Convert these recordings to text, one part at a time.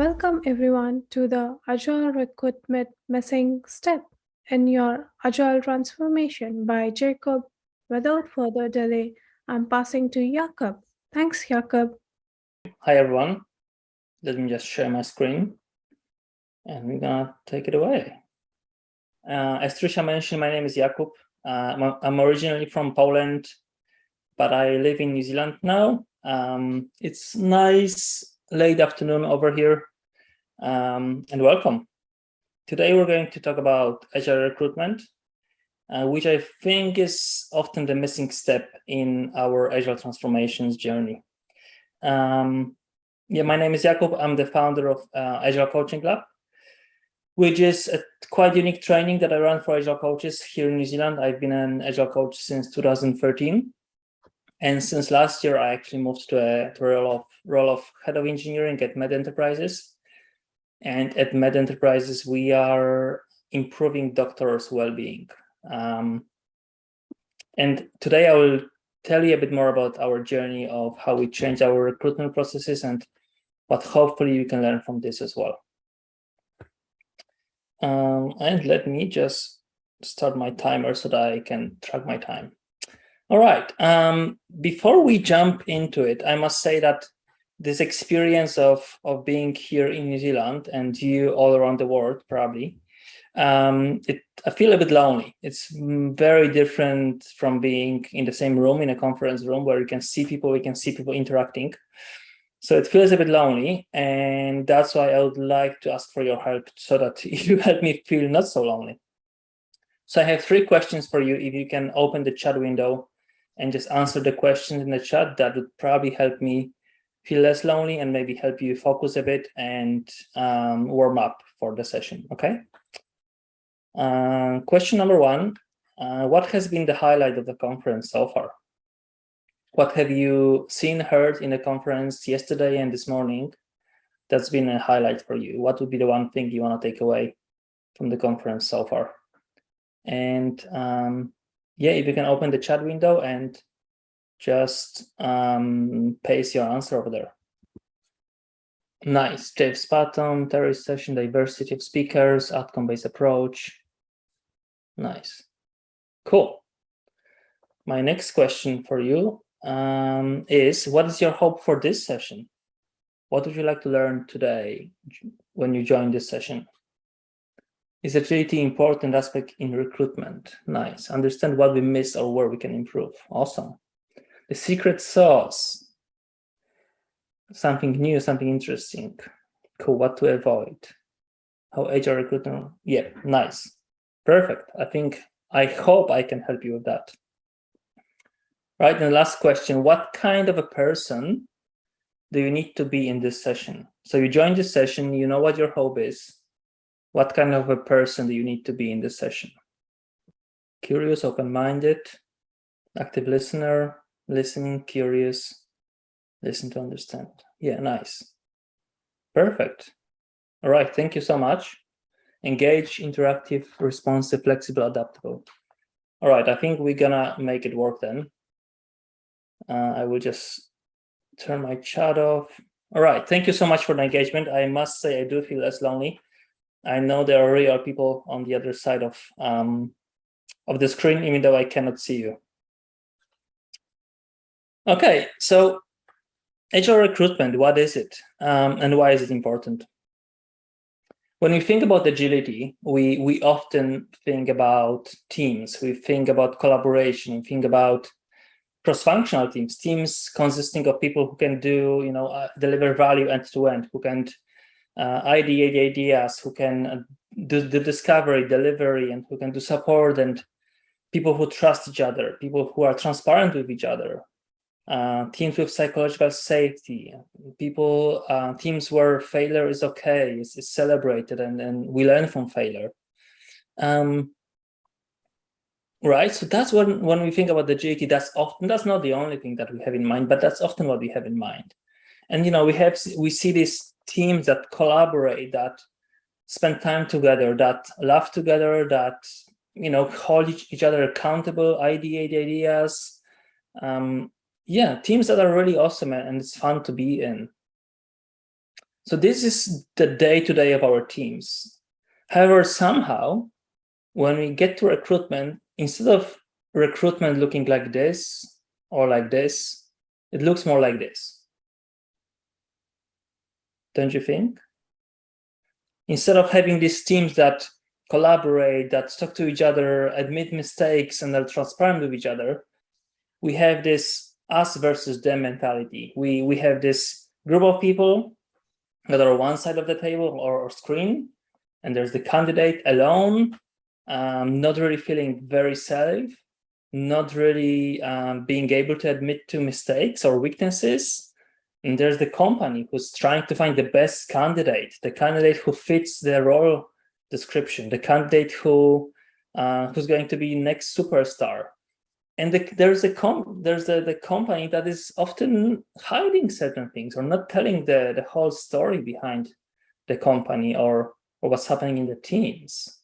Welcome everyone to the Agile Recruitment Missing Step in your Agile Transformation by Jacob. Without further delay, I'm passing to Jakob. Thanks, Jakob. Hi everyone. Let me just share my screen and we're gonna take it away. Uh, as Trisha mentioned, my name is Jakub. Uh, I'm originally from Poland, but I live in New Zealand now. Um, it's nice late afternoon over here um, and welcome. Today we're going to talk about agile recruitment, uh, which I think is often the missing step in our agile transformations journey. Um, yeah, my name is Jakub. I'm the founder of uh, Agile Coaching Lab, which is a quite unique training that I run for Agile coaches here in New Zealand. I've been an Agile coach since 2013. And since last year, I actually moved to a, to a role, of, role of head of engineering at Med Enterprises. And at Med Enterprises, we are improving doctors' well-being. Um, and today I will tell you a bit more about our journey of how we change our recruitment processes and what hopefully you can learn from this as well. Um, and let me just start my timer so that I can track my time. All right. Um, before we jump into it, I must say that this experience of, of being here in New Zealand and you all around the world, probably, um, it, I feel a bit lonely. It's very different from being in the same room, in a conference room where you can see people, you can see people interacting. So it feels a bit lonely. And that's why I would like to ask for your help so that you help me feel not so lonely. So I have three questions for you. If you can open the chat window and just answer the questions in the chat, that would probably help me feel less lonely and maybe help you focus a bit and um, warm up for the session, okay? Uh, question number one, uh, what has been the highlight of the conference so far? What have you seen, heard in the conference yesterday and this morning that's been a highlight for you? What would be the one thing you want to take away from the conference so far? And um, yeah, if you can open the chat window and just um, paste your answer over there. Nice, Dave Spatton, Terry session, diversity of speakers, outcome-based approach. Nice, cool. My next question for you um, is, what is your hope for this session? What would you like to learn today when you join this session? Is agility important aspect in recruitment? Nice. Understand what we miss or where we can improve. Awesome. The secret sauce. Something new, something interesting. Cool. What to avoid? How HR recruitment? Yeah, nice. Perfect. I think, I hope I can help you with that. Right. And the last question, what kind of a person do you need to be in this session? So you join this session, you know what your hope is what kind of a person do you need to be in this session? Curious, open-minded, active listener, listening, curious, listen to understand. Yeah, nice. Perfect. All right, thank you so much. Engage, interactive, responsive, flexible, adaptable. All right, I think we're gonna make it work then. Uh, I will just turn my chat off. All right, thank you so much for the engagement. I must say I do feel less lonely I know there already are people on the other side of um, of the screen, even though I cannot see you. Okay, so agile recruitment, what is it? Um, and why is it important? When we think about agility, we, we often think about teams, we think about collaboration, we think about cross-functional teams, teams consisting of people who can do, you know, uh, deliver value end to end, who can uh, ideate ideas, who can uh, do the discovery, delivery, and who can do support, and people who trust each other, people who are transparent with each other, uh, teams with psychological safety, people, uh, teams where failure is okay, is, is celebrated, and, and we learn from failure. Um, right, so that's when, when we think about the agility, that's often, that's not the only thing that we have in mind, but that's often what we have in mind. And, you know, we have, we see these teams that collaborate, that spend time together, that laugh together, that you know hold each, each other accountable, ideate ideas. Um, yeah, teams that are really awesome and it's fun to be in. So this is the day-to-day -day of our teams. However, somehow, when we get to recruitment, instead of recruitment looking like this or like this, it looks more like this. Don't you think? Instead of having these teams that collaborate, that talk to each other, admit mistakes, and are transparent with each other, we have this us versus them mentality. We, we have this group of people that are one side of the table or, or screen, and there's the candidate alone, um, not really feeling very safe, not really um, being able to admit to mistakes or weaknesses. And there's the company who's trying to find the best candidate, the candidate who fits their role description, the candidate who uh, who's going to be next superstar. And the, there's a com there's a, the company that is often hiding certain things or not telling the, the whole story behind the company or, or what's happening in the teams.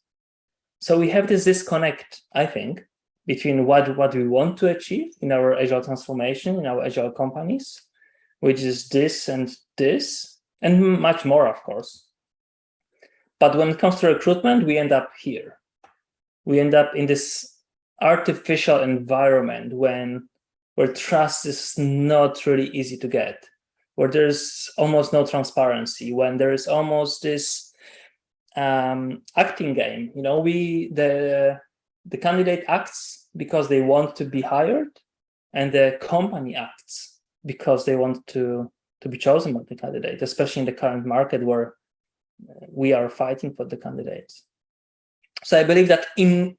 So we have this disconnect, I think, between what, what we want to achieve in our agile transformation, in our agile companies, which is this and this, and much more, of course. But when it comes to recruitment, we end up here. We end up in this artificial environment when where trust is not really easy to get, where there's almost no transparency, when there is almost this um, acting game. You know, we the the candidate acts because they want to be hired, and the company acts because they want to to be chosen by the candidate, especially in the current market where uh, we are fighting for the candidates. So I believe that in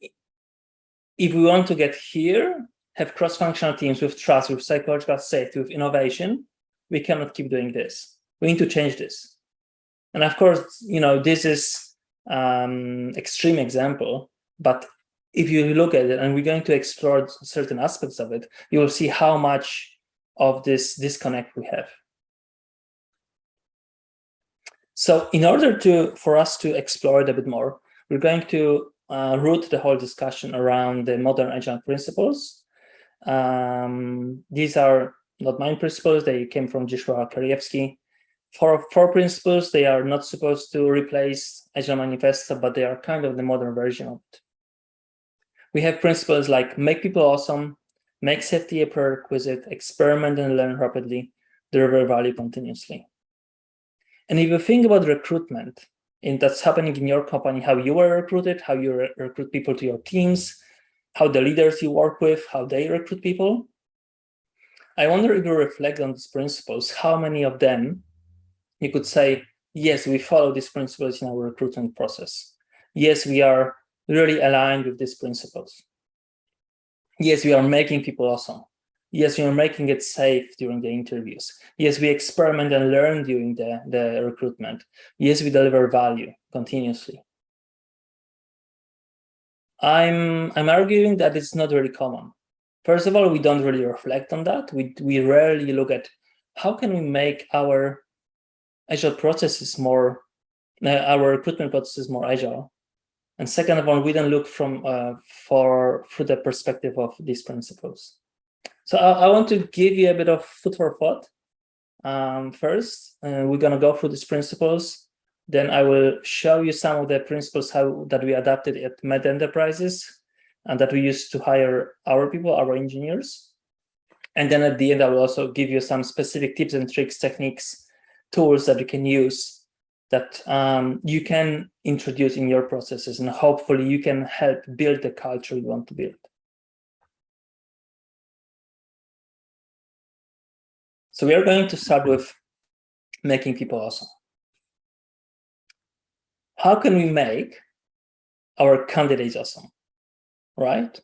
if we want to get here, have cross-functional teams with trust, with psychological safety, with innovation, we cannot keep doing this. We need to change this. And of course, you know, this is um, extreme example, but if you look at it and we're going to explore certain aspects of it, you will see how much of this disconnect we have. So in order to for us to explore it a bit more, we're going to uh, root the whole discussion around the modern agile principles. Um, these are not mine principles, they came from Joshua Kerievsky, for four principles, they are not supposed to replace Agile Manifesto, but they are kind of the modern version of it. We have principles like make people awesome, make safety a prerequisite, experiment and learn rapidly, deliver value continuously. And if you think about recruitment, and that's happening in your company, how you were recruited, how you re recruit people to your teams, how the leaders you work with, how they recruit people, I wonder if you reflect on these principles, how many of them you could say, yes, we follow these principles in our recruitment process. Yes, we are really aligned with these principles. Yes, we are making people awesome. Yes, we are making it safe during the interviews. Yes, we experiment and learn during the, the recruitment. Yes, we deliver value continuously. I'm, I'm arguing that it's not really common. First of all, we don't really reflect on that. We, we rarely look at how can we make our agile process is more, uh, our recruitment process is more agile. And second of all, we don't look from uh, for through the perspective of these principles. So I, I, want to give you a bit of food for thought. Um, first, uh, we're going to go through these principles. Then I will show you some of the principles how that we adapted at Med Enterprises and that we use to hire our people, our engineers. And then at the end, I will also give you some specific tips and tricks, techniques tools that you can use that um, you can introduce in your processes and hopefully you can help build the culture you want to build. So we are going to start with making people awesome. How can we make our candidates awesome, right?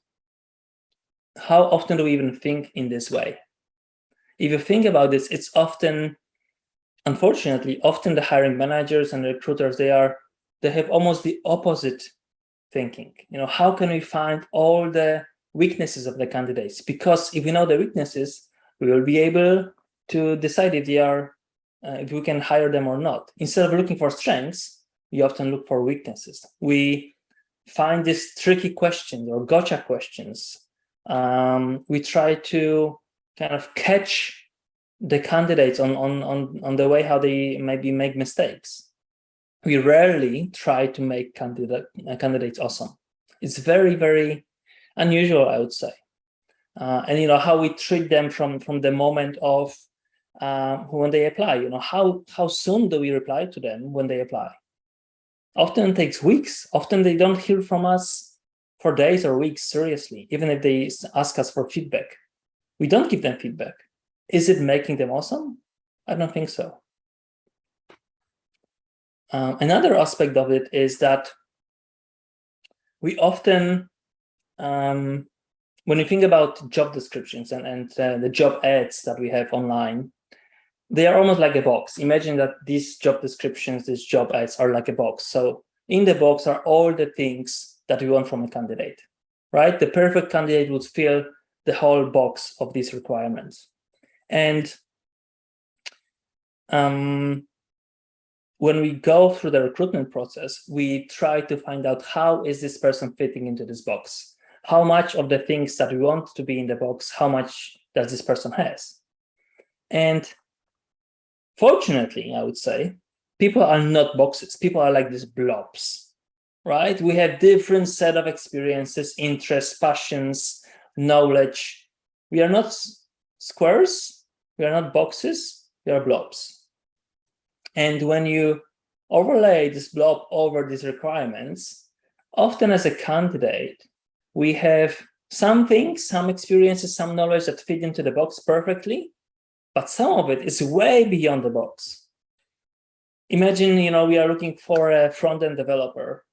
How often do we even think in this way? If you think about this, it's often unfortunately, often the hiring managers and recruiters, they are, they have almost the opposite thinking. You know, how can we find all the weaknesses of the candidates? Because if we know the weaknesses, we will be able to decide if they are, uh, if we can hire them or not. Instead of looking for strengths, we often look for weaknesses. We find these tricky questions or gotcha questions. Um, we try to kind of catch the candidates on, on, on, on the way how they maybe make mistakes. We rarely try to make candidate, uh, candidates awesome. It's very, very unusual, I would say. Uh, and, you know, how we treat them from, from the moment of uh, when they apply, you know, how, how soon do we reply to them when they apply? Often it takes weeks. Often they don't hear from us for days or weeks, seriously, even if they ask us for feedback. We don't give them feedback. Is it making them awesome? I don't think so. Uh, another aspect of it is that we often, um, when you think about job descriptions and, and uh, the job ads that we have online, they are almost like a box. Imagine that these job descriptions, these job ads are like a box. So in the box are all the things that we want from a candidate, right? The perfect candidate would fill the whole box of these requirements. And um, when we go through the recruitment process, we try to find out how is this person fitting into this box? How much of the things that we want to be in the box, how much does this person has? And fortunately, I would say, people are not boxes. People are like these blobs, right? We have different set of experiences, interests, passions, knowledge. We are not squares, we are not boxes, we are blobs. And when you overlay this blob over these requirements, often as a candidate, we have some things, some experiences, some knowledge that fit into the box perfectly, but some of it is way beyond the box. Imagine, you know, we are looking for a front-end developer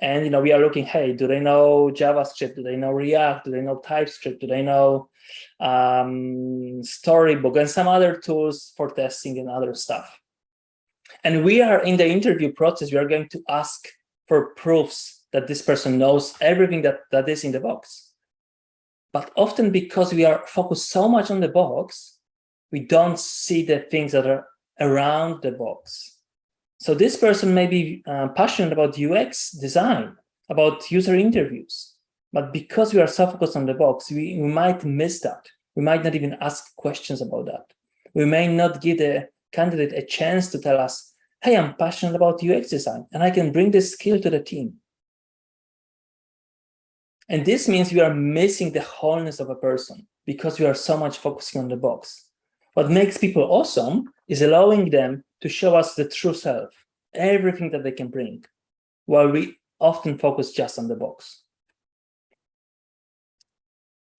and, you know, we are looking, hey, do they know JavaScript? Do they know React? Do they know TypeScript? Do they know um, Storybook and some other tools for testing and other stuff? And we are in the interview process, we are going to ask for proofs that this person knows everything that, that is in the box. But often because we are focused so much on the box, we don't see the things that are around the box. So this person may be uh, passionate about UX design, about user interviews, but because we are so focused on the box, we, we might miss that. We might not even ask questions about that. We may not give the candidate a chance to tell us, hey, I'm passionate about UX design, and I can bring this skill to the team. And this means we are missing the wholeness of a person because we are so much focusing on the box. What makes people awesome is allowing them to show us the true self, everything that they can bring, while we often focus just on the box.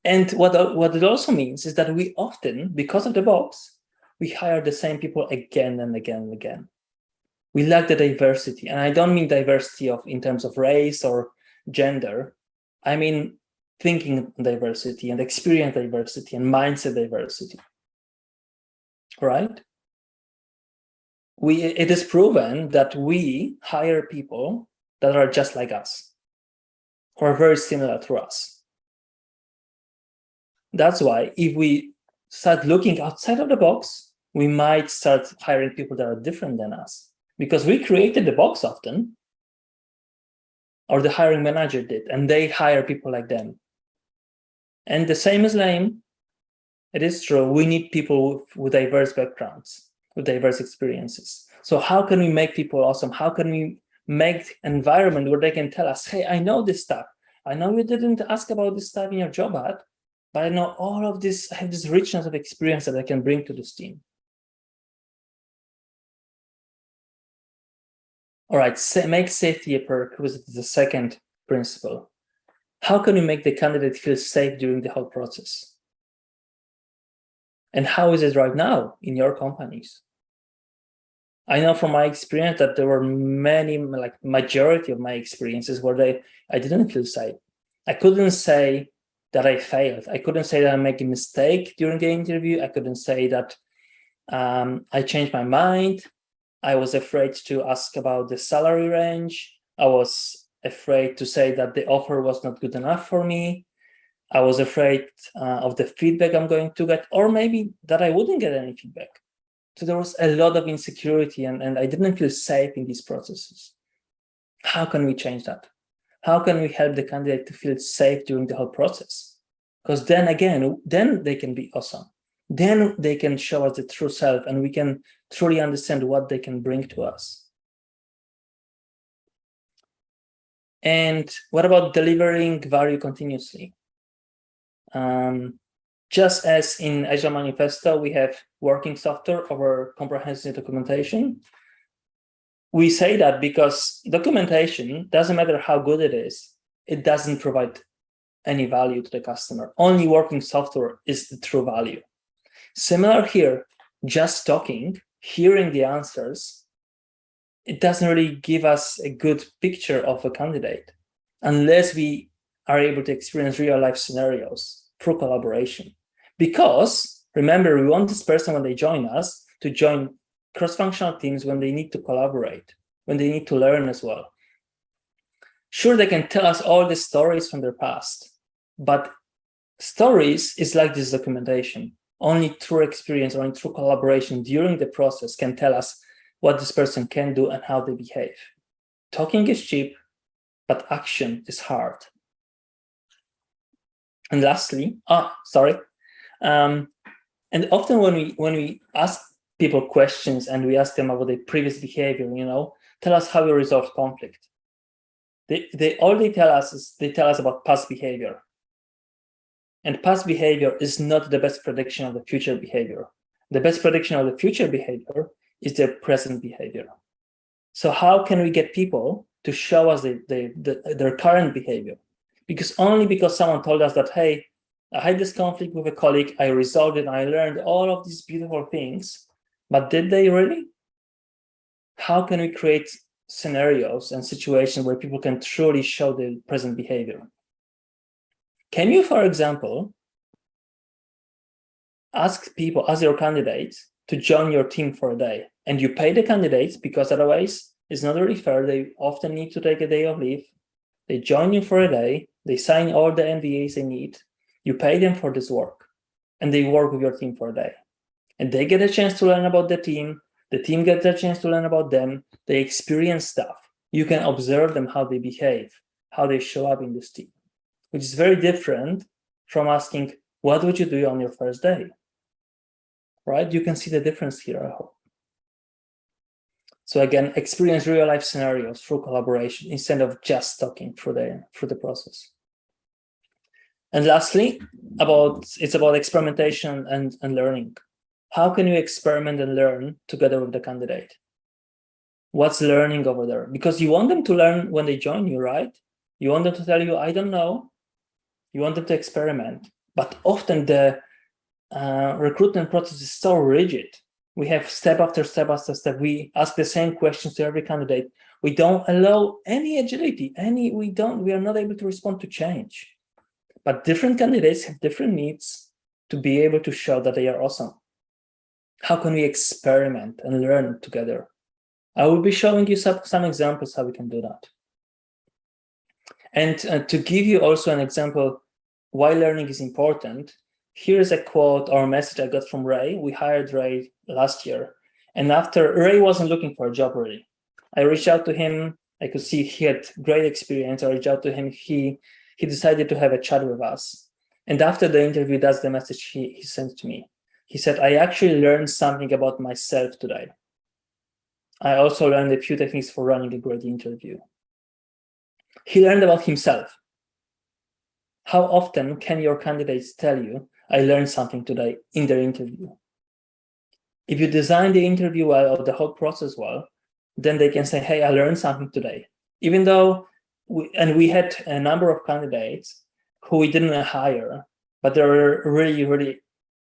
And what, what it also means is that we often, because of the box, we hire the same people again and again and again. We lack the diversity. And I don't mean diversity of in terms of race or gender. I mean thinking diversity and experience diversity and mindset diversity. Right? we it is proven that we hire people that are just like us, who are very similar to us. That's why if we start looking outside of the box, we might start hiring people that are different than us because we created the box often, or the hiring manager did, and they hire people like them. And the same is lame. It is true. We need people with diverse backgrounds with diverse experiences. So how can we make people awesome? How can we make environment where they can tell us, hey, I know this stuff. I know you didn't ask about this stuff in your job ad, but I know all of this, I have this richness of experience that I can bring to this team. All right, make safety a prerequisite is the second principle. How can we make the candidate feel safe during the whole process? And how is it right now in your companies? I know from my experience that there were many, like majority of my experiences where they, I didn't feel safe. I couldn't say that I failed. I couldn't say that I make a mistake during the interview. I couldn't say that um, I changed my mind. I was afraid to ask about the salary range. I was afraid to say that the offer was not good enough for me. I was afraid uh, of the feedback I'm going to get, or maybe that I wouldn't get any feedback. So there was a lot of insecurity and, and I didn't feel safe in these processes. How can we change that? How can we help the candidate to feel safe during the whole process? Because then again, then they can be awesome. then they can show us the true self and we can truly understand what they can bring to us. And what about delivering value continuously? Um, just as in Agile Manifesto, we have working software over comprehensive documentation. We say that because documentation, doesn't matter how good it is, it doesn't provide any value to the customer. Only working software is the true value. Similar here, just talking, hearing the answers, it doesn't really give us a good picture of a candidate unless we are able to experience real life scenarios through collaboration. Because remember, we want this person when they join us to join cross-functional teams when they need to collaborate, when they need to learn as well. Sure, they can tell us all the stories from their past, but stories is like this documentation. Only through experience, only through collaboration during the process can tell us what this person can do and how they behave. Talking is cheap, but action is hard. And lastly, ah, sorry. Um, and often when we when we ask people questions and we ask them about their previous behavior, you know, tell us how you resolve conflict. They they all they tell us is they tell us about past behavior. And past behavior is not the best prediction of the future behavior. The best prediction of the future behavior is their present behavior. So how can we get people to show us the, the, the, their current behavior? Because only because someone told us that, hey, I had this conflict with a colleague, I resolved it, I learned all of these beautiful things, but did they really? How can we create scenarios and situations where people can truly show the present behavior? Can you, for example, ask people, ask your candidates to join your team for a day and you pay the candidates because otherwise it's not really fair. They often need to take a day of leave. They join you for a day. They sign all the NDAs they need. You pay them for this work and they work with your team for a day. And they get a chance to learn about the team. The team gets a chance to learn about them. They experience stuff. You can observe them, how they behave, how they show up in this team which is very different from asking, what would you do on your first day? Right? You can see the difference here, I hope. So again, experience real life scenarios through collaboration instead of just talking through the through the process. And lastly, about it's about experimentation and, and learning. How can you experiment and learn together with the candidate? What's learning over there? Because you want them to learn when they join you, right? You want them to tell you, I don't know, you want them to experiment. But often the uh, recruitment process is so rigid. We have step after step after step. We ask the same questions to every candidate. We don't allow any agility, any, we don't, we are not able to respond to change. But different candidates have different needs to be able to show that they are awesome. How can we experiment and learn together? I will be showing you some, some examples how we can do that. And uh, to give you also an example why learning is important, here's a quote or a message I got from Ray. We hired Ray last year. And after Ray wasn't looking for a job really, I reached out to him. I could see he had great experience. I reached out to him. He he decided to have a chat with us. And after the interview, that's the message he, he sent to me. He said, I actually learned something about myself today. I also learned a few techniques for running a great interview. He learned about himself. How often can your candidates tell you, I learned something today in their interview? If you design the interview well or the whole process well, then they can say, hey, I learned something today. Even though, we, and we had a number of candidates who we didn't hire, but they were really, really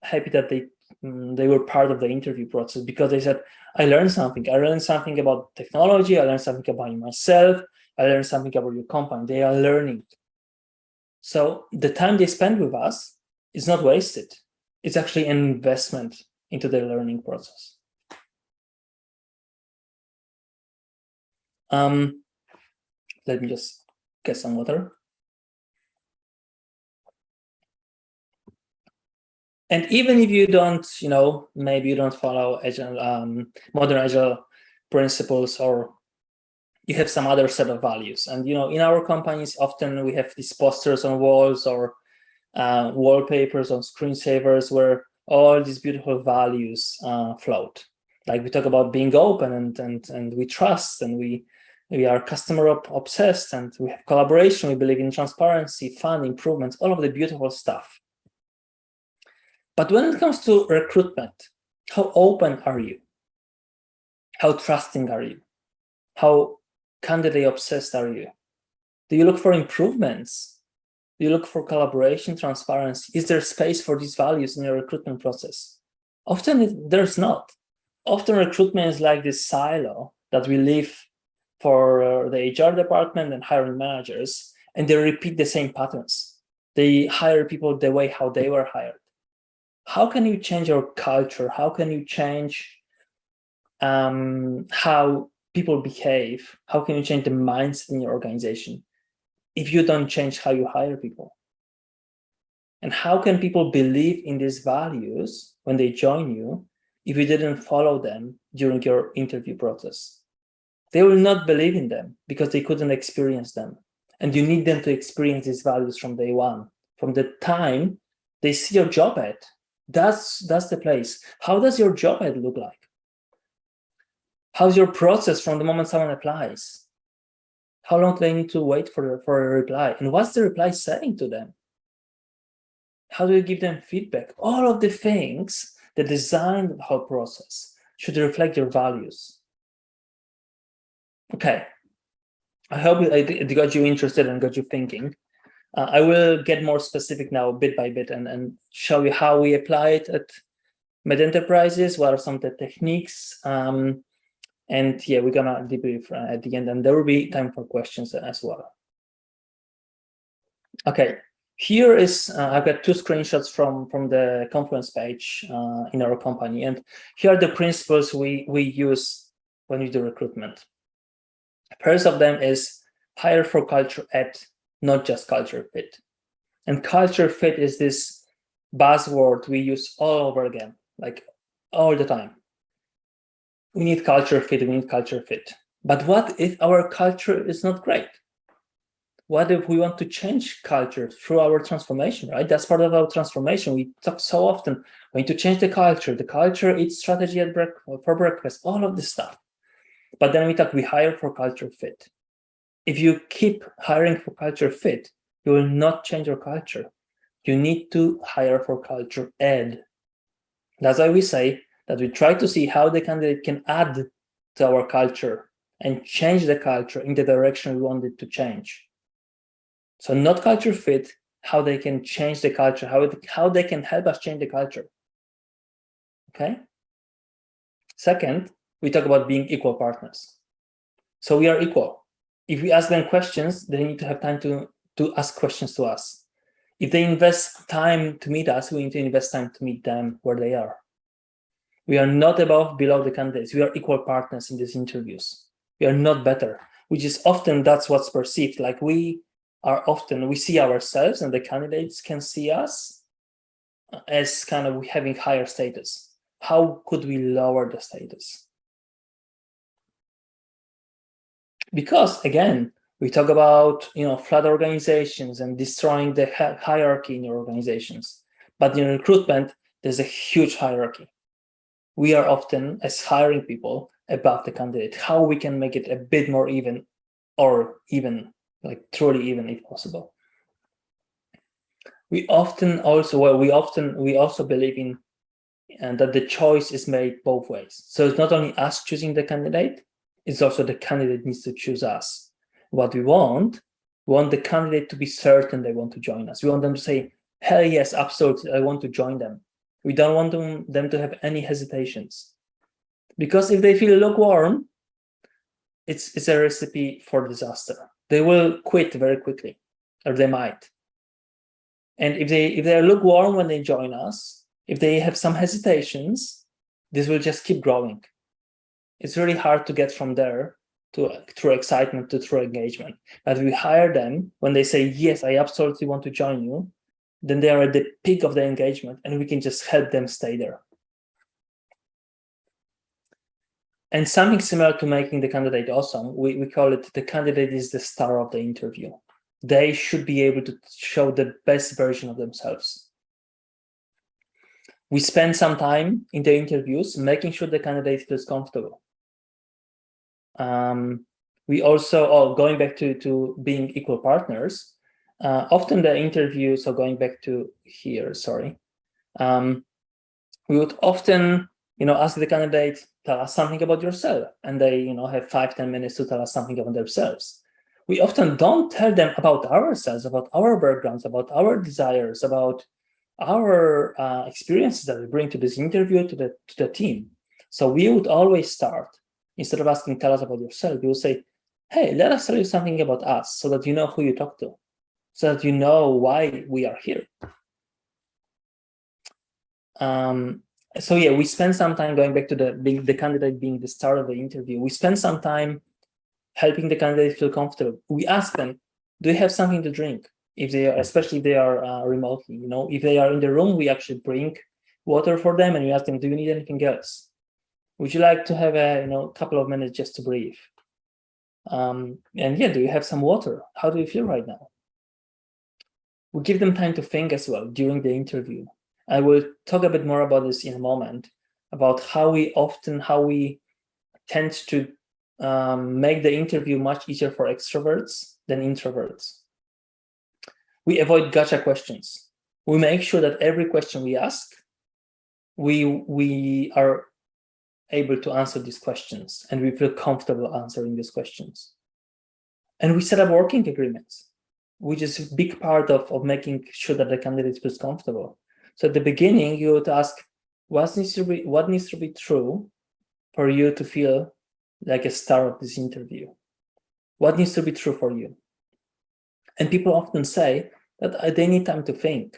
happy that they mm, they were part of the interview process because they said, I learned something. I learned something about technology. I learned something about myself. I learned something about your company. They are learning. So the time they spend with us is not wasted. It's actually an investment into their learning process. Um, let me just get some water. And even if you don't, you know, maybe you don't follow agile, um, modern agile principles or you have some other set of values. And, you know, in our companies, often we have these posters on walls or uh, wallpapers on screensavers where all these beautiful values uh, float. Like we talk about being open and and and we trust and we we are customer obsessed and we have collaboration. We believe in transparency, fun, improvements, all of the beautiful stuff. But when it comes to recruitment, how open are you? How trusting are you? How candidate obsessed are you? Do you look for improvements? You look for collaboration, transparency? Is there space for these values in your recruitment process? Often it, there's not. Often recruitment is like this silo that we leave for uh, the HR department and hiring managers, and they repeat the same patterns. They hire people the way how they were hired. How can you change your culture? How can you change um, how people behave? How can you change the mindset in your organization if you don't change how you hire people? And how can people believe in these values when they join you if you didn't follow them during your interview process? They will not believe in them because they couldn't experience them. And you need them to experience these values from day one, from the time they see your job ad. That's, that's the place. How does your job ad look like? How's your process from the moment someone applies? How long do they need to wait for, for a reply? And what's the reply saying to them? How do you give them feedback? All of the things that design the whole process should reflect your values. Okay, I hope it got you interested and got you thinking. Uh, I will get more specific now, bit by bit, and, and show you how we apply it at Med Enterprises, what are some of the techniques, um, and yeah, we're gonna debrief uh, at the end, and there will be time for questions as well. Okay, here is, uh, I've got two screenshots from, from the Confluence page uh, in our company, and here are the principles we, we use when we do recruitment. First of them is hire for culture add, not just culture fit. And culture fit is this buzzword we use all over again, like all the time. We need culture fit, we need culture fit. But what if our culture is not great? What if we want to change culture through our transformation, right? That's part of our transformation. We talk so often, we need to change the culture. The culture its strategy at breakfast, for breakfast, all of this stuff. But then we talk, we hire for culture fit. If you keep hiring for culture fit, you will not change your culture. You need to hire for culture add. That's why we say that we try to see how the candidate can add to our culture and change the culture in the direction we want it to change. So not culture fit, how they can change the culture, how, it, how they can help us change the culture. Okay. Second, we talk about being equal partners. So we are equal. If we ask them questions, they need to have time to, to ask questions to us. If they invest time to meet us, we need to invest time to meet them where they are. We are not above, below the candidates. We are equal partners in these interviews. We are not better, which is often that's what's perceived. Like we are often, we see ourselves and the candidates can see us as kind of having higher status. How could we lower the status? because again, we talk about you know flat organizations and destroying the hierarchy in your organizations. But in recruitment, there's a huge hierarchy. We are often, as hiring people, above the candidate, how we can make it a bit more even or even, like truly even if possible. We often also, well, we often, we also believe in and that the choice is made both ways. So it's not only us choosing the candidate, it's also the candidate needs to choose us. What we want, we want the candidate to be certain they want to join us. We want them to say, hell yes, absolutely, I want to join them. We don't want them, them to have any hesitations. Because if they feel lukewarm, it's, it's a recipe for disaster. They will quit very quickly, or they might. And if they if they are lukewarm when they join us, if they have some hesitations, this will just keep growing it's really hard to get from there to through excitement to through engagement. But we hire them when they say, yes, I absolutely want to join you, then they are at the peak of the engagement and we can just help them stay there. And something similar to making the candidate awesome, we, we call it the candidate is the star of the interview. They should be able to show the best version of themselves. We spend some time in the interviews making sure the candidate feels comfortable. Um, we also, oh, going back to, to being equal partners, uh, often the interview, so going back to here, sorry, um, we would often, you know, ask the candidate, tell us something about yourself. And they, you know, have five ten minutes to tell us something about themselves. We often don't tell them about ourselves, about our backgrounds, about our desires, about our uh, experiences that we bring to this interview, to the, to the team. So we would always start, instead of asking, tell us about yourself, we would say, hey, let us tell you something about us so that you know who you talk to, so that you know why we are here. Um, so yeah, we spend some time going back to the being the candidate being the start of the interview. We spend some time helping the candidate feel comfortable. We ask them, do you have something to drink? If they are, especially if they are uh, remotely, you know, if they are in the room, we actually bring water for them and we ask them, do you need anything else? Would you like to have a, you know, couple of minutes just to breathe? Um, and yeah, do you have some water? How do you feel right now? We give them time to think as well during the interview. I will talk a bit more about this in a moment, about how we often, how we tend to um, make the interview much easier for extroverts than introverts. We avoid gotcha questions. We make sure that every question we ask, we, we are able to answer these questions and we feel comfortable answering these questions. And we set up working agreements, which is a big part of, of making sure that the candidate feels comfortable. So at the beginning, you would ask, what needs to be, what needs to be true for you to feel like a star of this interview? What needs to be true for you? And people often say that they need time to think,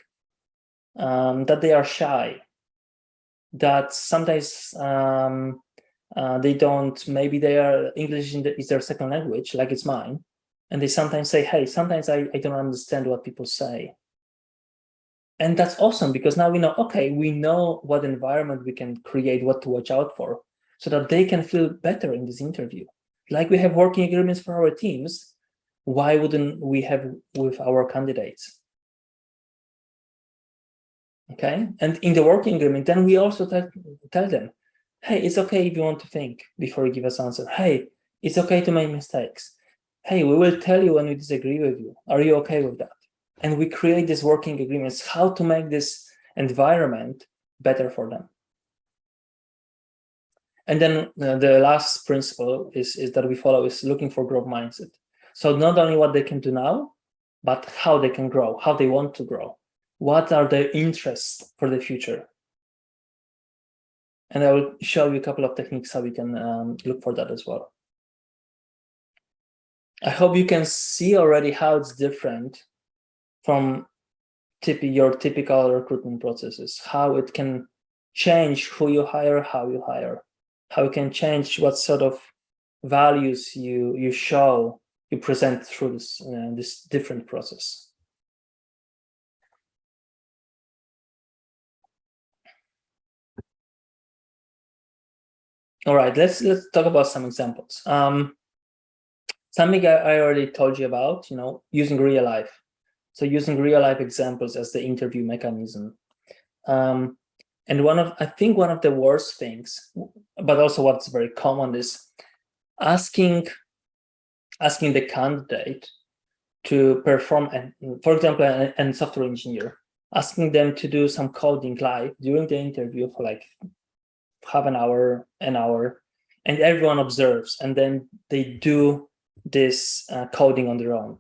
um, that they are shy, that sometimes um, uh, they don't, maybe they are English is their second language, like it's mine. And they sometimes say, hey, sometimes I, I don't understand what people say. And that's awesome because now we know okay we know what environment we can create what to watch out for so that they can feel better in this interview. Like we have working agreements for our teams why wouldn't we have with our candidates? Okay? And in the working agreement then we also tell, tell them hey it's okay if you want to think before you give us answer. Hey it's okay to make mistakes hey we will tell you when we disagree with you are you okay with that and we create these working agreements, how to make this environment better for them. And then uh, the last principle is, is that we follow is looking for growth mindset. So not only what they can do now, but how they can grow, how they want to grow. What are their interests for the future? And I will show you a couple of techniques how we can um, look for that as well. I hope you can see already how it's different from your typical recruitment processes, how it can change who you hire, how you hire, how it can change what sort of values you you show, you present through this uh, this different process. All right, let's let's talk about some examples. Um, something I, I already told you about, you know, using real life. So using real life examples as the interview mechanism. Um, and one of, I think one of the worst things, but also what's very common is asking, asking the candidate to perform, and for example, a software engineer, asking them to do some coding live during the interview for like half an hour, an hour, and everyone observes, and then they do this uh, coding on their own,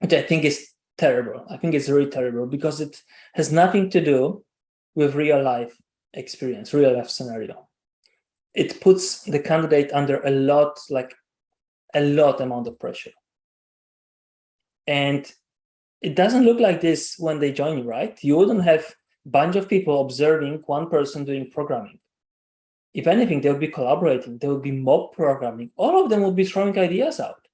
which I think is terrible. I think it's really terrible because it has nothing to do with real life experience, real life scenario. It puts the candidate under a lot, like a lot amount of pressure. And it doesn't look like this when they join you, right? You wouldn't have bunch of people observing one person doing programming. If anything, they would be collaborating, they would be mob programming. All of them would be throwing ideas out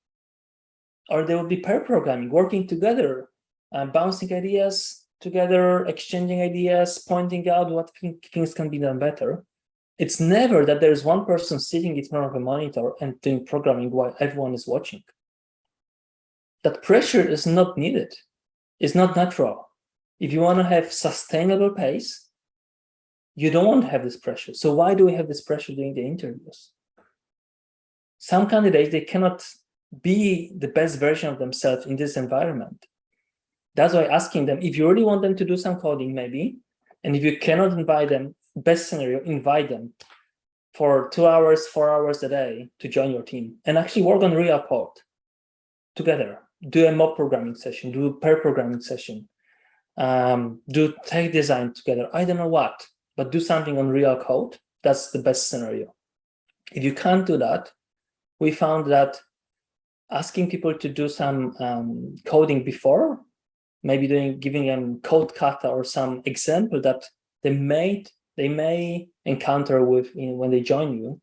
or they would be pair programming, working together, uh, bouncing ideas together, exchanging ideas, pointing out what things can be done better. It's never that there's one person sitting in front of a monitor and doing programming while everyone is watching. That pressure is not needed. It's not natural. If you want to have sustainable pace, You don't have this pressure. So why do we have this pressure during the interviews? Some candidates, they cannot be the best version of themselves in this environment. That's why asking them, if you really want them to do some coding, maybe, and if you cannot invite them, best scenario, invite them for two hours, four hours a day to join your team and actually work on real code together. Do a mob programming session, do a pair programming session, um, do tech design together. I don't know what, but do something on real code. That's the best scenario. If you can't do that, we found that asking people to do some um, coding before, maybe doing giving them code kata or some example that they made they may encounter with when they join you,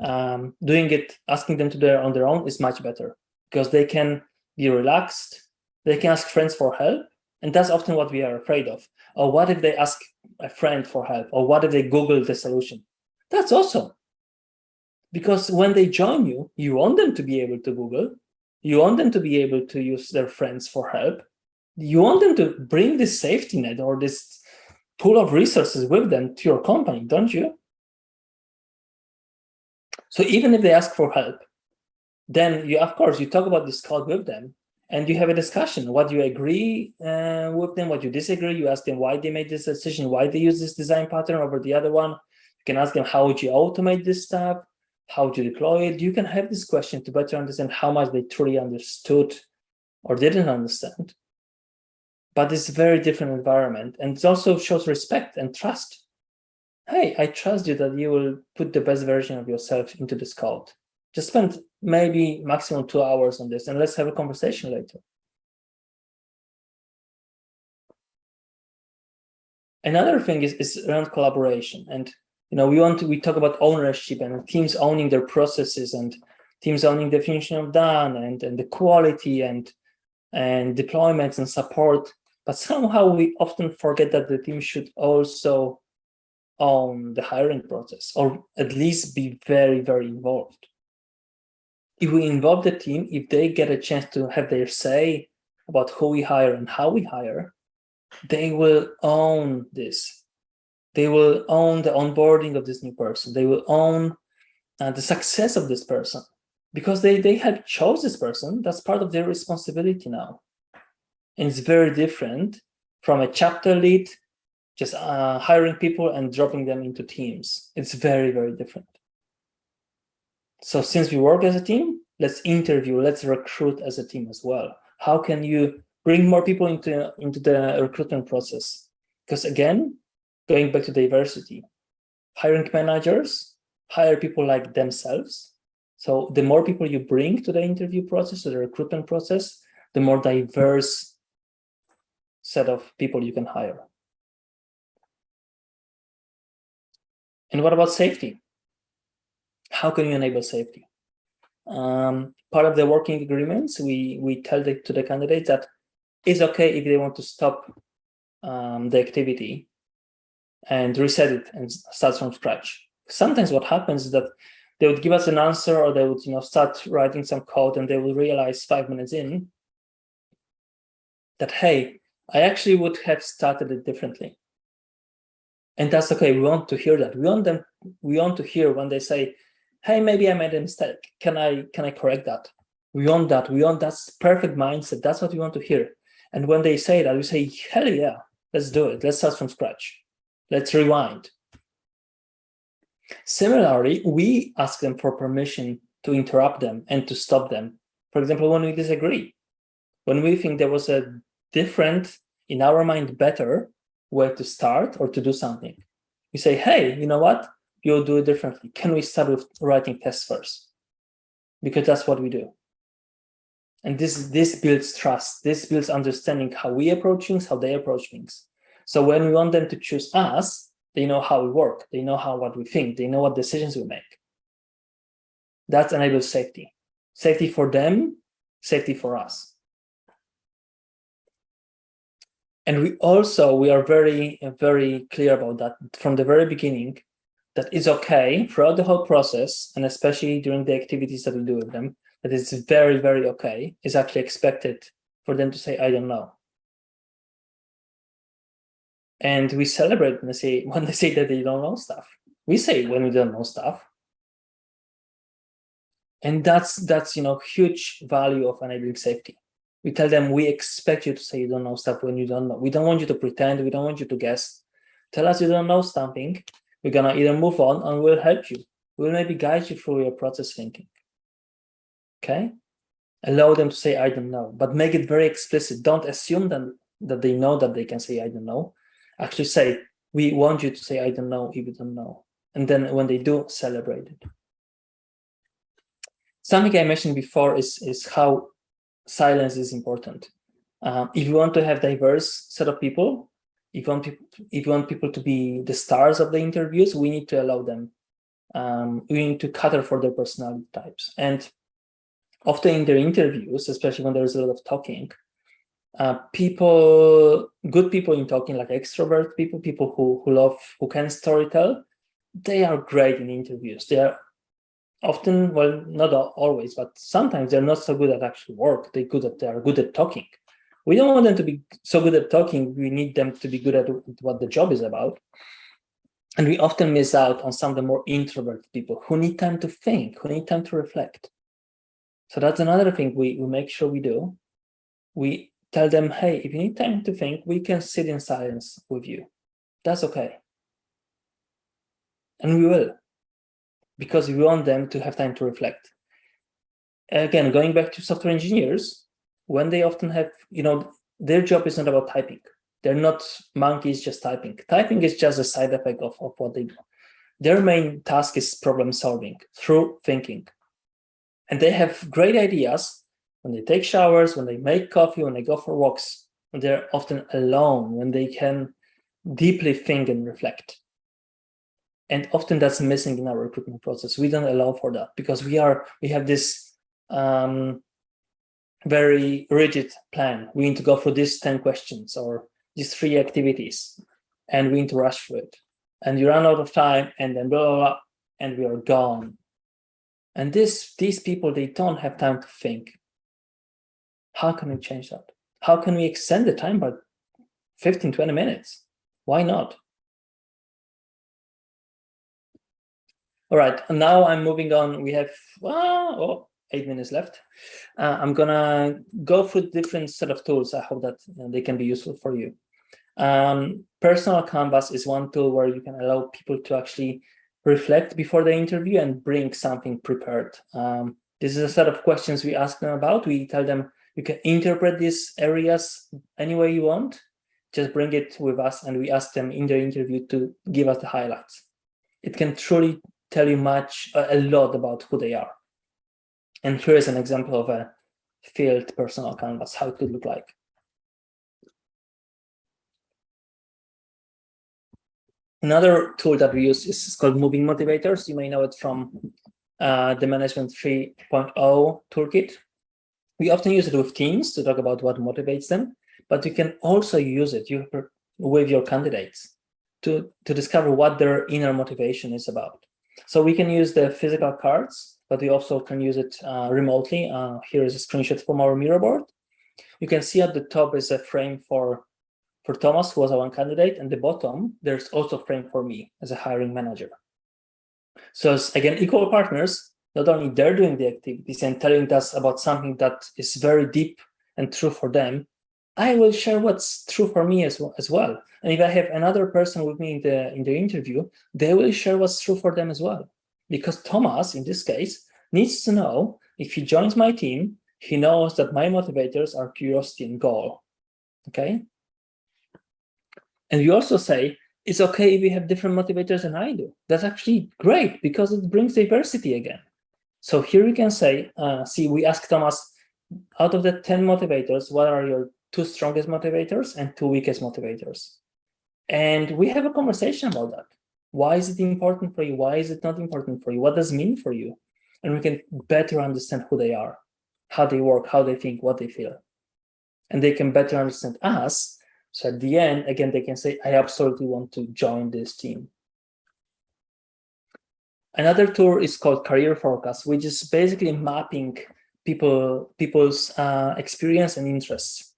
um, doing it, asking them to do it on their own is much better because they can be relaxed, they can ask friends for help, and that's often what we are afraid of. Or what if they ask a friend for help? Or what if they Google the solution? That's awesome. Because when they join you, you want them to be able to Google, you want them to be able to use their friends for help, you want them to bring this safety net or this pool of resources with them to your company, don't you? So even if they ask for help, then you, of course, you talk about this code with them and you have a discussion, what you agree uh, with them, what you disagree, you ask them why they made this decision, why they use this design pattern over the other one. You can ask them, how would you automate this stuff? How you deploy it? You can have this question to better understand how much they truly understood or didn't understand. But it's a very different environment. And it also shows respect and trust. Hey, I trust you that you will put the best version of yourself into this code. Just spend maybe maximum two hours on this and let's have a conversation later. Another thing is, is around collaboration. And you know, we want to we talk about ownership and teams owning their processes and teams owning the definition of done and, and the quality and and deployments and support. But somehow we often forget that the team should also own the hiring process or at least be very, very involved if we involve the team, if they get a chance to have their say about who we hire and how we hire, they will own this. They will own the onboarding of this new person. They will own uh, the success of this person because they, they have chose this person. That's part of their responsibility now. And it's very different from a chapter lead, just uh, hiring people and dropping them into teams. It's very, very different. So since we work as a team, let's interview, let's recruit as a team as well. How can you bring more people into, into the recruitment process? Because again, going back to diversity, hiring managers hire people like themselves. So the more people you bring to the interview process, to the recruitment process, the more diverse set of people you can hire. And what about safety? How can you enable safety? Um, part of the working agreements, we, we tell the, to the candidates that it's okay if they want to stop um, the activity and reset it and start from scratch. Sometimes what happens is that they would give us an answer or they would you know, start writing some code and they will realize five minutes in that, hey, I actually would have started it differently. And that's okay. We want to hear that. We want them, we want to hear when they say, hey, maybe I made a mistake. Can I can I correct that? We want that. We want that perfect mindset. That's what we want to hear. And when they say that, we say, hell yeah, let's do it. Let's start from scratch. Let's rewind. Similarly, we ask them for permission to interrupt them and to stop them. For example, when we disagree, when we think there was a different, in our mind, better way to start or to do something, we say, hey, you know what? You'll do it differently. Can we start with writing tests first? Because that's what we do. And this, this builds trust. This builds understanding how we approach things, how they approach things. So when we want them to choose us, they know how we work. They know how what we think. They know what decisions we make. That enables safety. Safety for them, safety for us. And we also, we are very, very clear about that from the very beginning that is okay throughout the whole process, and especially during the activities that we do with them, that is very, very okay, is actually expected for them to say, I don't know. And we celebrate when they say when they say that they don't know stuff. We say when we don't know stuff. And that's that's you know huge value of enabling safety. We tell them we expect you to say you don't know stuff when you don't know. We don't want you to pretend. We don't want you to guess. Tell us you don't know something. We're gonna either move on and we'll help you. We'll maybe guide you through your process thinking. Okay? Allow them to say I don't know, but make it very explicit. Don't assume them that they know that they can say I don't know. Actually say, we want you to say I don't know if you don't know. And then when they do, celebrate it. Something I mentioned before is, is how silence is important. Um, if you want to have diverse set of people, if you want people, if you want people to be the stars of the interviews, we need to allow them. Um, we need to cater for their personality types. And often in their interviews, especially when there's a lot of talking, uh, people, good people in talking, like extrovert people, people who, who love, who can storytell, they are great in interviews. They are often, well, not always, but sometimes they're not so good at actual work. They good at they are good at talking. We don't want them to be so good at talking. We need them to be good at what the job is about. And we often miss out on some of the more introverted people who need time to think, who need time to reflect. So that's another thing we, we make sure we do. We tell them, hey, if you need time to think, we can sit in silence with you. That's okay. And we will because we want them to have time to reflect. Again, going back to software engineers, when they often have, you know, their job is not about typing. They're not monkeys just typing. Typing is just a side effect of, of what they do. Their main task is problem solving through thinking. And they have great ideas when they take showers, when they make coffee, when they go for walks. They're often alone when they can deeply think and reflect. And often that's missing in our recruitment process. We don't allow for that because we are we have this um, very rigid plan. We need to go for these 10 questions or these three activities, and we need to rush through it. And you run out of time, and then blah, blah, blah, and we are gone. And this, these people, they don't have time to think. How can we change that? How can we extend the time by 15, 20 minutes? Why not? All right, and now I'm moving on. We have ah, oh, eight minutes left. Uh, I'm gonna go through different set of tools. I hope that they can be useful for you. Um, personal canvas is one tool where you can allow people to actually reflect before the interview and bring something prepared. Um, this is a set of questions we ask them about. We tell them you can interpret these areas any way you want. Just bring it with us and we ask them in the interview to give us the highlights. It can truly tell you much, a lot about who they are. And here is an example of a field personal canvas, how it could look like. Another tool that we use is called Moving Motivators. You may know it from uh, the Management 3.0 toolkit. We often use it with teams to talk about what motivates them, but you can also use it with your candidates to, to discover what their inner motivation is about. So we can use the physical cards, but we also can use it uh, remotely. Uh, here is a screenshot from our Miro board. You can see at the top is a frame for, for Thomas, who was our one candidate, and the bottom, there's also a frame for me as a hiring manager. So again, equal partners, not only they're doing the activities and telling us about something that is very deep and true for them, I will share what's true for me as well, as well. And if I have another person with me in the, in the interview, they will share what's true for them as well. Because Thomas, in this case, needs to know if he joins my team, he knows that my motivators are curiosity and goal. Okay. And we also say, it's okay if we have different motivators than I do. That's actually great because it brings diversity again. So here we can say, uh, see, we ask Thomas, out of the 10 motivators, what are your two strongest motivators and two weakest motivators? And we have a conversation about that. Why is it important for you? Why is it not important for you? What does it mean for you? And we can better understand who they are, how they work, how they think, what they feel. And they can better understand us. So at the end, again, they can say, I absolutely want to join this team. Another tool is called Career Forecast, which is basically mapping people people's uh, experience and interests.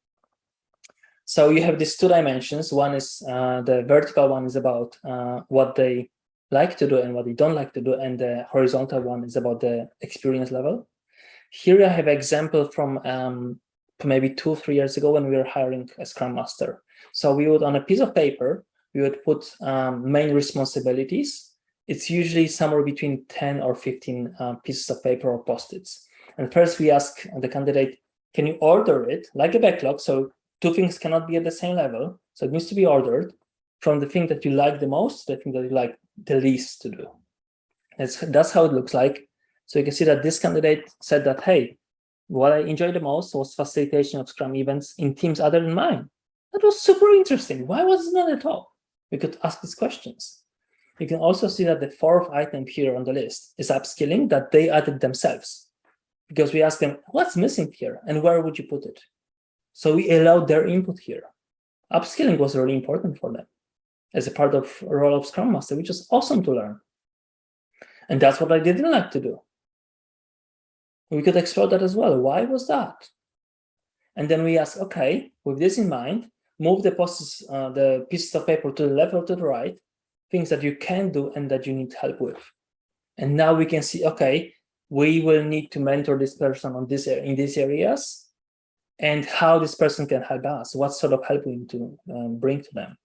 So you have these two dimensions. One is uh, the vertical one is about uh, what they like to do and what they don't like to do. And the horizontal one is about the experience level. Here I have an example from um, maybe two, three years ago when we were hiring a Scrum Master. So we would, on a piece of paper, we would put um, main responsibilities. It's usually somewhere between 10 or 15 uh, pieces of paper or post-its. And first we ask the candidate, can you order it like a backlog? So two things cannot be at the same level. So it needs to be ordered from the thing that you like the most, the thing that you like the least to do. That's, that's how it looks like. So you can see that this candidate said that, hey, what I enjoyed the most was facilitation of Scrum events in teams other than mine. That was super interesting. Why was it not at all? We could ask these questions. You can also see that the fourth item here on the list is upskilling that they added themselves. Because we asked them, what's missing here and where would you put it? So we allowed their input here. Upskilling was really important for them as a part of role of Scrum Master, which is awesome to learn. And that's what I didn't like to do. We could explore that as well. Why was that? And then we ask, okay, with this in mind, move the posts, uh, the pieces of paper to the left or to the right, things that you can do and that you need help with. And now we can see, okay, we will need to mentor this person on this in these areas and how this person can help us, what sort of help we need to um, bring to them.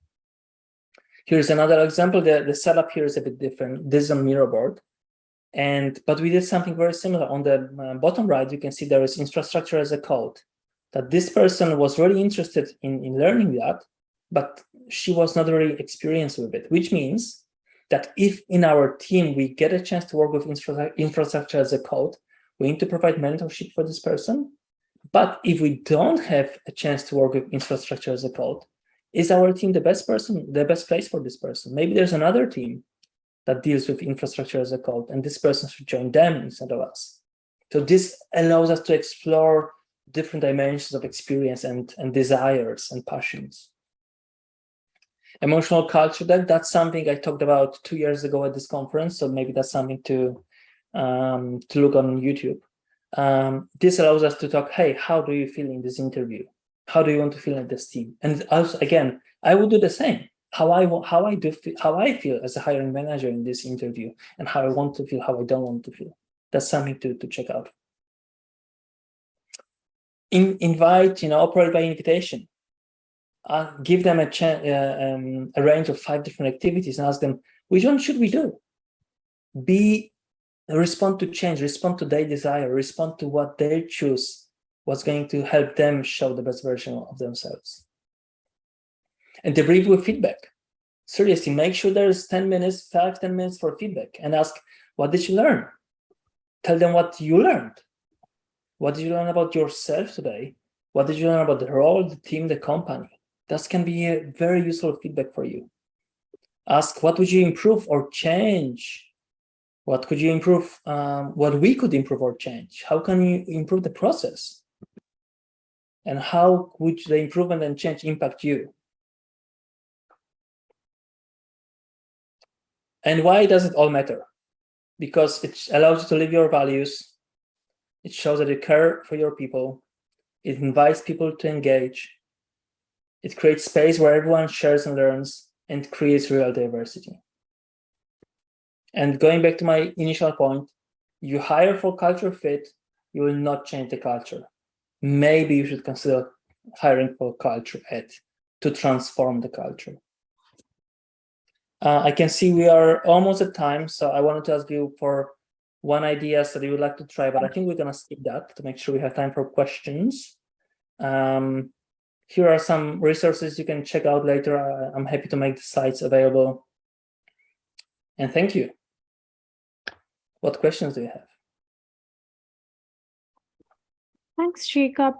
Here's another example. The, the setup here is a bit different. This is a Miro board. And, but we did something very similar. On the uh, bottom right, you can see there is infrastructure as a code. That this person was really interested in, in learning that, but she was not really experienced with it, which means that if in our team we get a chance to work with infrastructure as a code, we need to provide mentorship for this person. But if we don't have a chance to work with infrastructure as a code, is our team the best person, the best place for this person? Maybe there's another team that deals with infrastructure as a code, and this person should join them instead of us. So this allows us to explore different dimensions of experience and, and desires and passions. Emotional culture, that, that's something I talked about two years ago at this conference, so maybe that's something to, um, to look on YouTube. Um, this allows us to talk, hey, how do you feel in this interview? How do you want to feel in this team? And also, again, I would do the same. How I want how I do how I feel as a hiring manager in this interview, and how I want to feel, how I don't want to feel. That's something to to check out. In, invite, you know, operate by invitation. Uh, give them a, uh, um, a range of five different activities and ask them, which one should we do? Be respond to change, respond to their desire, respond to what they choose what's going to help them show the best version of themselves. And debrief with feedback. Seriously, make sure there's 10 minutes, five, 10 minutes for feedback and ask, what did you learn? Tell them what you learned. What did you learn about yourself today? What did you learn about the role, the team, the company? That can be a very useful feedback for you. Ask, what would you improve or change? What could you improve? Um, what we could improve or change? How can you improve the process? and how would the improvement and change impact you? And why does it all matter? Because it allows you to live your values. It shows that you care for your people. It invites people to engage. It creates space where everyone shares and learns and creates real diversity. And going back to my initial point, you hire for culture fit, you will not change the culture maybe you should consider hiring for culture add to transform the culture. Uh, I can see we are almost at time, so I wanted to ask you for one idea that you would like to try, but I think we're going to skip that to make sure we have time for questions. Um, here are some resources you can check out later. I'm happy to make the sites available. And thank you. What questions do you have? Thanks, Jacob.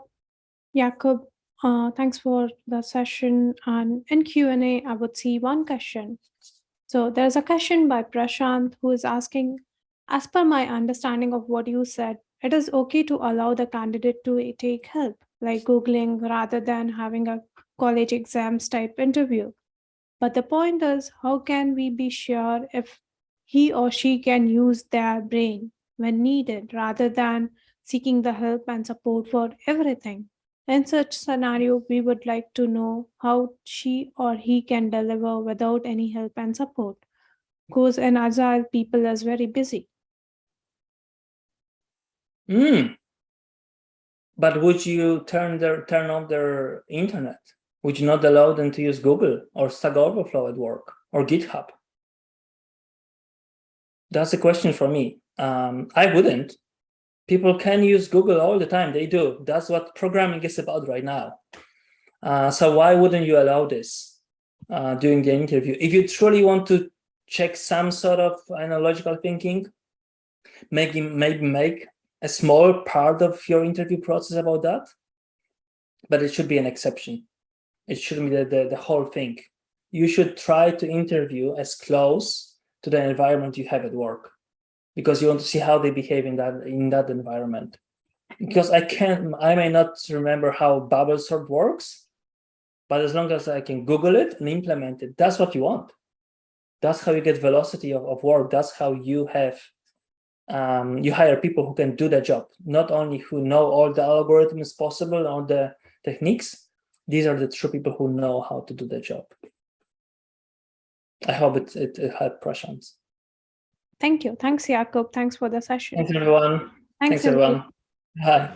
Jacob, uh, thanks for the session. And in Q&A, I would see one question. So there's a question by Prashant who is asking, as per my understanding of what you said, it is okay to allow the candidate to take help, like Googling rather than having a college exams type interview. But the point is, how can we be sure if he or she can use their brain when needed rather than seeking the help and support for everything. In such scenario, we would like to know how she or he can deliver without any help and support. Because an agile people is very busy. Hmm. But would you turn their turn off their internet? Would you not allow them to use Google or Stack Overflow at work or GitHub? That's a question for me. Um, I wouldn't. People can use Google all the time. They do. That's what programming is about right now. Uh, so why wouldn't you allow this uh, during the interview? If you truly want to check some sort of analogical thinking, maybe maybe make a small part of your interview process about that, but it should be an exception. It shouldn't be the, the, the whole thing. You should try to interview as close to the environment you have at work because you want to see how they behave in that in that environment. Because I can't I may not remember how bubble sort works, but as long as I can Google it and implement it, that's what you want. That's how you get velocity of, of work. That's how you have um, you hire people who can do the job, not only who know all the algorithms possible, all the techniques. These are the true people who know how to do the job. I hope it, it, it helped Prashant. Thank you. Thanks, Jakob. Thanks for the session. Thanks, everyone. Thanks, Thanks, everyone. Bye.